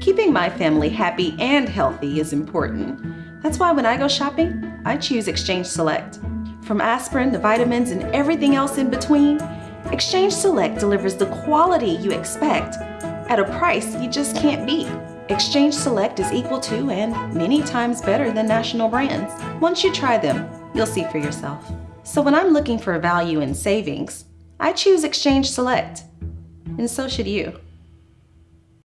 Keeping my family happy and healthy is important. That's why when I go shopping, I choose Exchange Select. From aspirin to vitamins and everything else in between, Exchange Select delivers the quality you expect at a price you just can't beat. Exchange Select is equal to and many times better than national brands. Once you try them, you'll see for yourself. So when I'm looking for value and savings, I choose Exchange Select. And so should you.